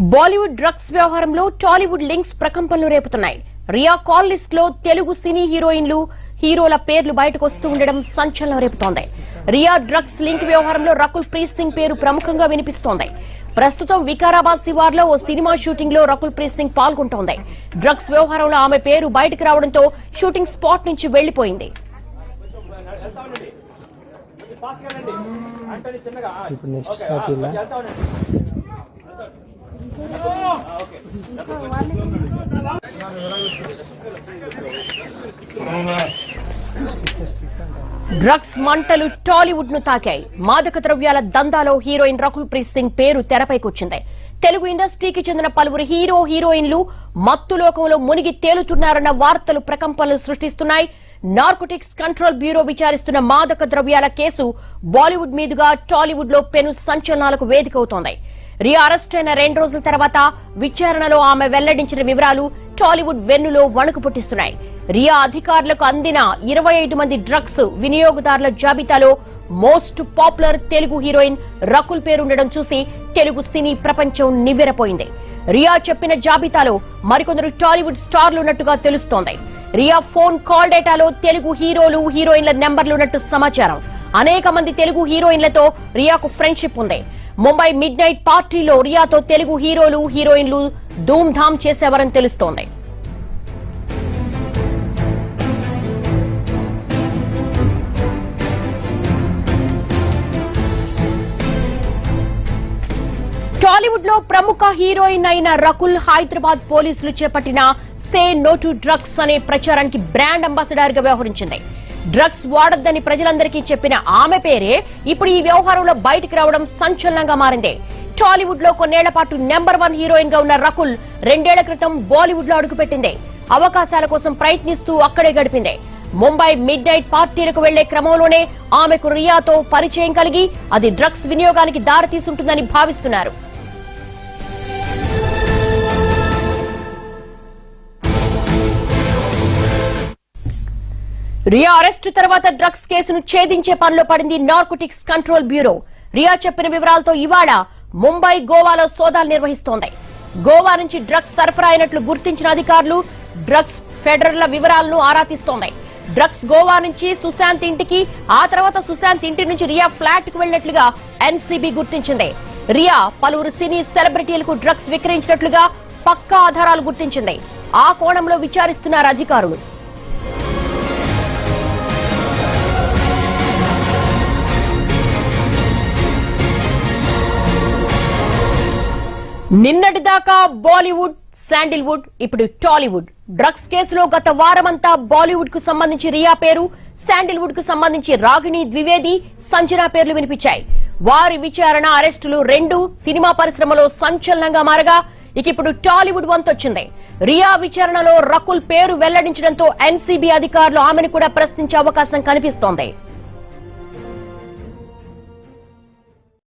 Bollywood drugs వ్యవహారంలో Tollywood links ప్రకంపనలు రేపుతున్నాయి. Riya call లిస్ట్లో తెలుగు సినీ హీరోయిన్లు హీరోల పేర్లు బయటకు వస్తూ ఉండడం సంచలనం రేపుతోంది. రియా డ్రగ్స్ లింక్ వ్యవహారంలో రకుల్ ప్రీత్ సింగ్ పేరు ప్రముఖంగా వినిపిస్తోంది. ప్రస్తుతం వికారాబాద్ శివార్లో ఓ సినిమా షూటింగ్లో రకుల్ ప్రీత్ సింగ్ పాల్గొంటోంది. డ్రగ్స్ వ్యవహారంలో ఆమె పేరు బయటకు రావడంతో షూటింగ్ స్పాట్ నుంచి వెళ్ళిపోయింది ఇప్పుడు నెక్స్ట్ డ్రగ్స్ మంటలు టాలీవుడ్ను తాకాయి. మాదక ద్రవ్యాల దందాలో హీరోయిన్ రకుల్ ప్రీత్ సింగ్ పేరు తెరపైకొచ్చింది. తెలుగు ఇండస్ట్రీకి చెందిన పలువురు హీరో హీరోయిన్లు మత్తు లోకంలో మునిగి తేలుతున్నారన్న వార్తలు ప్రకంపనలు సృష్టిస్తున్నాయి. నార్కోటిక్స్ కంట్రోల్ బ్యూరో విచారిస్తున్న మాదక ద్రవ్యాల కేసు బాలీవుడ్ మీదుగా టాలీవుడ్లో పెను సంచలనాలకు వేదికవుతోంది రియా అరెస్ట్ అయిన రెండు రోజుల తర్వాత విచారణలో ఆమె వెల్లడించిన వివరాలు టాలీవుడ్ వెన్నులో వణుకు పుట్టిస్తున్నాయి. రియా అధికారులకు అందిన ఇరవై ఐదు మంది డ్రగ్స్ వినియోగదారుల జాబితాలో most popular Telugu heroine Rakul పేరుండడం చూసి తెలుగు సినీ ప్రపంచం నివ్వెరపోయింది. రియా చెప్పిన జాబితాలో మరికొందరు టాలీవుడ్ స్టార్లు ఉన్నట్టుగా తెలుస్తోంది. రియా ఫోన్ కాల్ డేటాలో తెలుగు హీరోలు హీరోయిన్ల నెంబర్లున్నట్టు సమాచారం. అనేక మంది తెలుగు హీరోయిన్లతో రియాకు ఫ్రెండ్షిప్ ఉంది. ముంబై మిడ్ నైట్ పార్టీలో రియాతో తెలుగు హీరోలు హీరోయిన్లు ధూమ్ ధామ్ చేసేవారని తెలుస్తోంది. టాలీవుడ్లో ప్రముఖ హీరోయిన్ అయిన రకుల్ హైదరాబాద్ పోలీసులు చేపట్టిన సే నో టు డ్రగ్స్ అనే ప్రచారానికి బ్రాండ్ అంబాసిడర్గా వ్యవహరించింది. డ్రగ్స్ వాడొద్దని ప్రజలందరికీ చెప్పిన ఆమె పేరే ఇప్పుడు ఈ వ్యవహారంలో బయటికి రావడం సంచలనంగా మారింది. టాలీవుడ్లో కొన్నేళ్ళ పాటు నెంబర్ వన్ హీరోయిన్గా ఉన్న రకుల్ రెండేళ్ళ క్రితం బాలీవుడ్లో అడుగుపెట్టింది. అవకాశాల కోసం ప్రయత్నిస్తూ అక్కడే గడిపింది. ముంబై మిడ్ నైట్ పార్టీలకు వెళ్ళే క్రమంలోనే ఆమెకు రియాతో పరిచయం కలిగి అది డ్రగ్స్ వినియోగానికి దారితీసుంటుందని భావిస్తున్నారు. రియా అరెస్టు తర్వాత డ్రగ్స్ కేసును ఛేదించే పనిలో పడింది నార్కోటిక్స్ కంట్రోల్ బ్యూరో. రియా చెప్పిన వివరాలతో ఇవాళ ముంబై గోవాలో సోదాలు నిర్వహిస్తోంది. గోవా నుంచి డ్రగ్స్ సరఫరా అయినట్లు గుర్తించిన అధికారులు డ్రగ్స్ ఫెడరల్ల వివరాలను ఆరా తీస్తోంది. డ్రగ్స్ గోవా నుంచి సుశాంత్ ఇంటికి ఆ తర్వాత సుశాంత్ ఇంటి నుంచి రియా ఫ్లాట్కు వెళ్ళినట్లుగా ఎన్సీబీ గుర్తించింది. రియా పలువురు సినీ సెలబ్రిటీలకు డ్రగ్స్ విక్రయించినట్లుగా పక్కా ఆధారాలు గుర్తించింది. ఆ కోణంలో విచారిస్తున్నారు అధికారులు. నిన్నటిదాకా బాలీవుడ్ శాండిల్వుడ్ ఇప్పుడు టాలీవుడ్. డ్రగ్స్ కేసులో గత వారమంతా బాలీవుడ్కు సంబంధించి రియా పేరు శాండిల్వుడ్కు సంబంధించి రాగిణి ద్వివేది సంజన పేర్లు వినిపించాయి. వారి విచారణ అరెస్టులు రెండు సినిమా పరిశ్రమలో సంచలనంగా మారగా ఇక ఇప్పుడు టాలీవుడ్ వంతొచ్చింది. రియా విచారణలో రకుల్ పేరు వెల్లడించడంతో ఎన్సీబీ అధికారులు ఆమెను కూడా ప్రశ్నించే అవకాశం కనిపిస్తోంది.